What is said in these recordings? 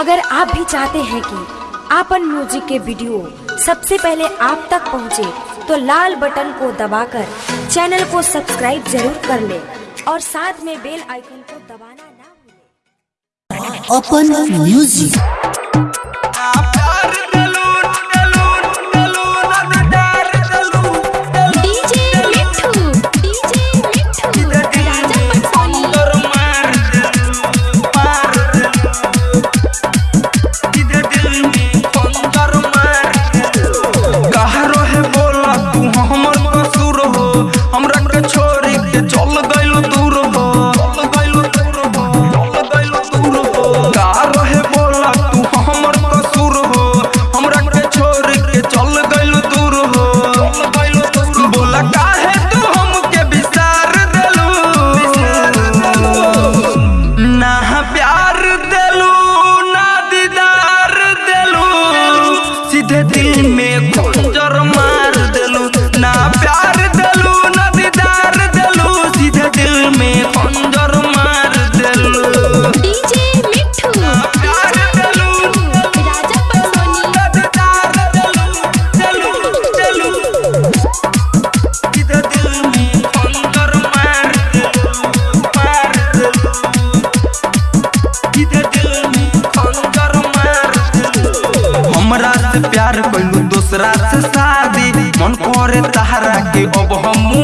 अगर आप भी चाहते हैं कि आपन म्यूज़िक के वीडियो सबसे पहले आप तक पहुँचे, तो लाल बटन को दबाकर चैनल को सब्सक्राइब ज़रूर कर ले और साथ में बेल आइकन को दबाना ना भूलें। अपन म्यूज़िक के अब हमू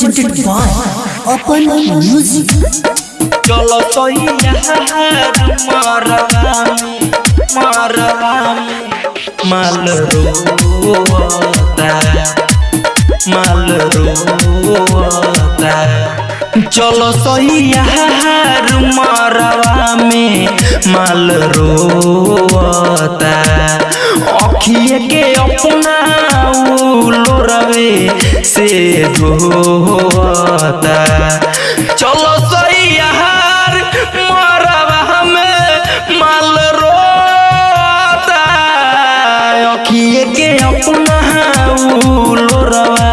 presented by अपन म्यूज़िक चलो तो माल रोता माल रोता चलो सैया मरवा में माल रोता अखिए के अपना उलो रवे से धोता चलो सैया मरवा में माल रोता अखिए के अपना उलो रवा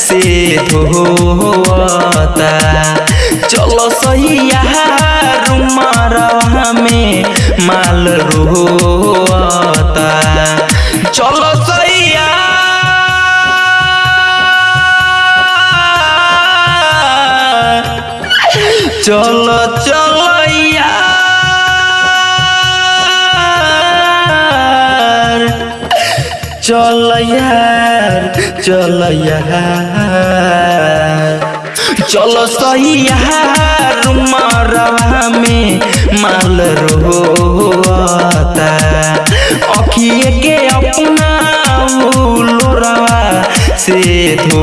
से हो हो आता चलो सही यहाँ में माल रोता। चलो सैया चलो चलो। चल यार चल यार। चलो सही यार मरवा में माल रो अखिए के अपना से धो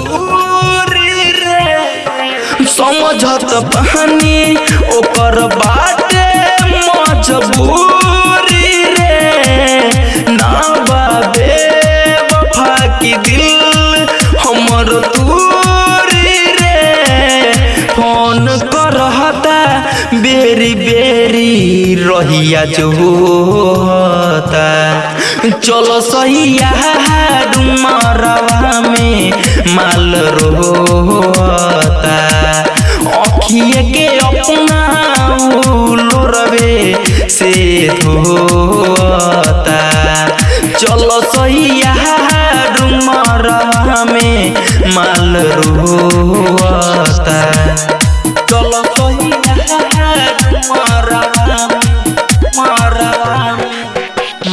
समझत बहानी, ओकर बाटे मजबूरी रे। ना बाबे वफा की दिल हमर दूरी रे। फ़ोन करहता, बेरी बेरी रहिया चलो सैया डुमरवा माल रुआता चलो कहीं मारा मारा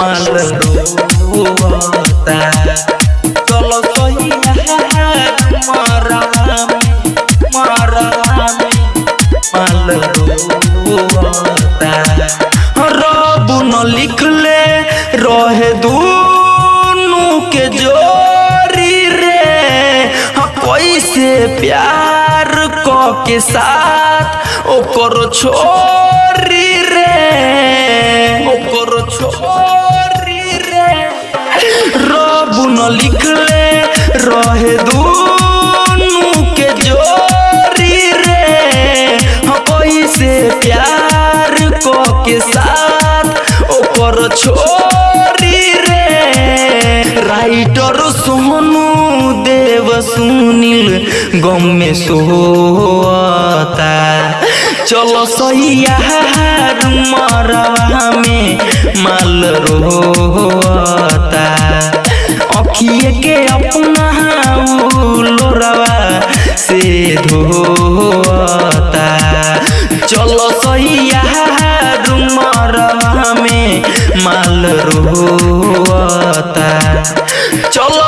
माल साथ। ओकर छोरी रे। ओकर छोरी रे। रब न रहे दूनु के जोरी रे। हाँ, कैसे प्यार क के साथ ओकर छोरी रे। राइटर सोनू देव सुनील, गम में सोता चलो सैया मरवा में माल रोता अखिए के अपना लोरवा से धोता चलो सैया मरवा में माल रोता चलो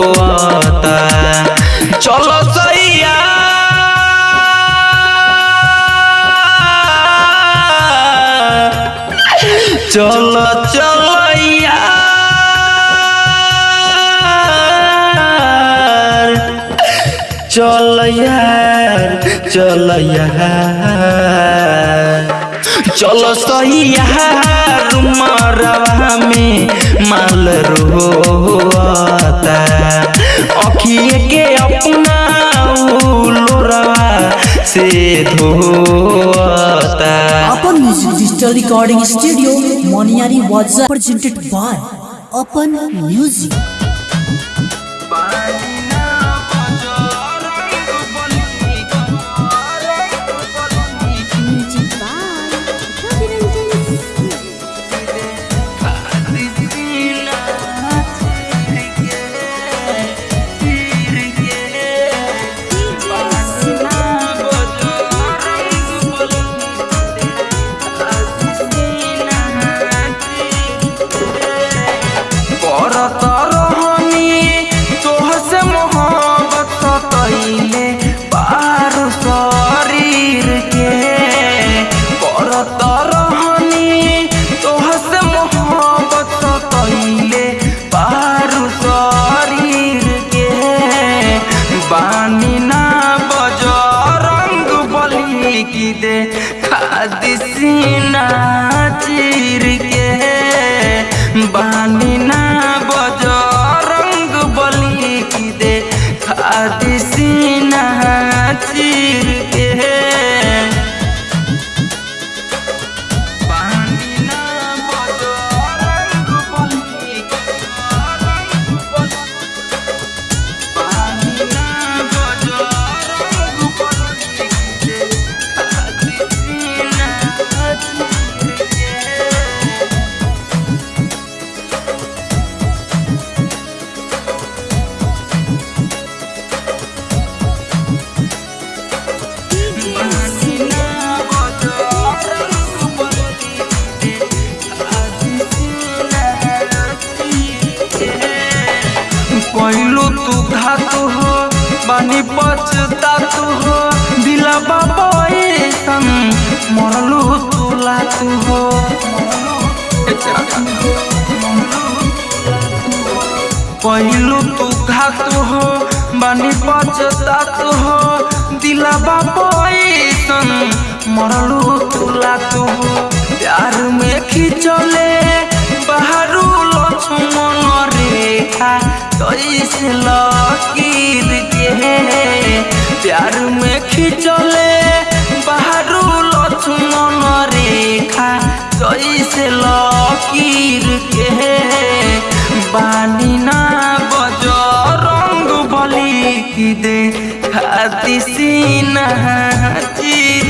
चल यार मरवा में माल रोता अखिए के अपना लोरवा से अपन music digital recording studio Moniyari वाजा प्रेजेंटेड बाय अपन म्यूज़िक बानी पछता तू हो, दिला बाबा मरलू तुला तू हो। पहिलू तू घात हो, बानी पछता तू हो, दिला बाबा मरलू तुला तू हो। प्यार में खिंचले रेखा कैसे लकीर के प्यार में खिंचले, बाहरू लक्ष्मण रेखा कैसे लकीर के बानी ना बज रंग बली की दे खाती सीना चीर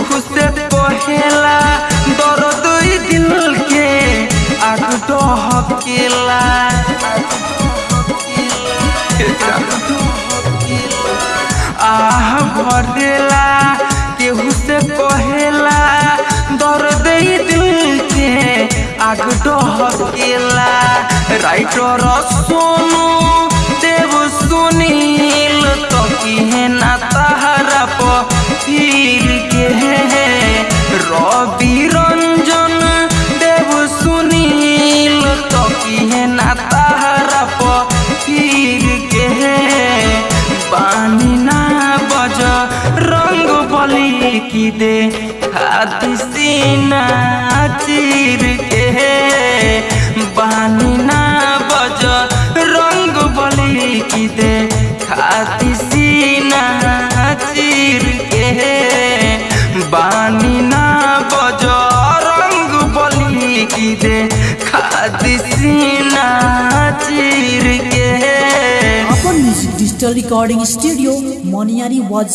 केहू से कहेला दर्द ई दिल के आग डहकेला आह भटेला केहू से कहेला दर्द ई दिल के आग दे हाथी सीना चीर के बानी ना बज, रंग बली की दे। खाती सीना चीर के बानी ना बज, रंग बली की दे। खाती सीना चीर के अपन music digital recording studio Moniyari was